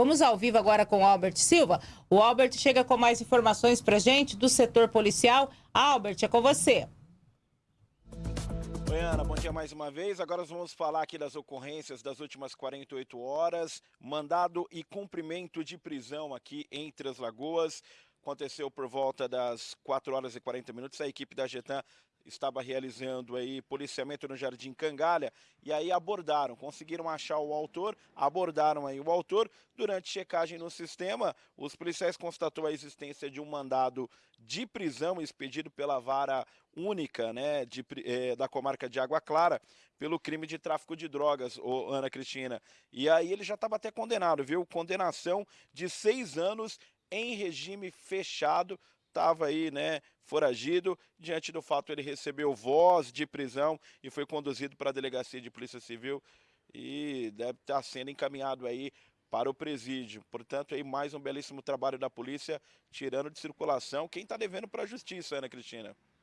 Vamos ao vivo agora com o Albert Silva. O Albert chega com mais informações para gente do setor policial. Albert, é com você. Oi, Ana, bom dia mais uma vez. Agora nós vamos falar aqui das ocorrências das últimas 48 horas. Mandado e cumprimento de prisão aqui em Três Lagoas. Aconteceu por volta das 4 horas e 40 minutos. A equipe da Getan estava realizando aí policiamento no Jardim Cangalha e aí abordaram, conseguiram achar o autor, abordaram aí o autor. Durante checagem no sistema, os policiais constatou a existência de um mandado de prisão expedido pela vara única né, de, é, da comarca de Água Clara pelo crime de tráfico de drogas, ô, Ana Cristina. E aí ele já estava até condenado, viu? Condenação de seis anos em regime fechado estava aí, né, foragido. Diante do fato, ele recebeu voz de prisão e foi conduzido para a delegacia de polícia civil e deve estar sendo encaminhado aí para o presídio. Portanto, aí mais um belíssimo trabalho da polícia, tirando de circulação quem está devendo para a justiça, Ana Cristina.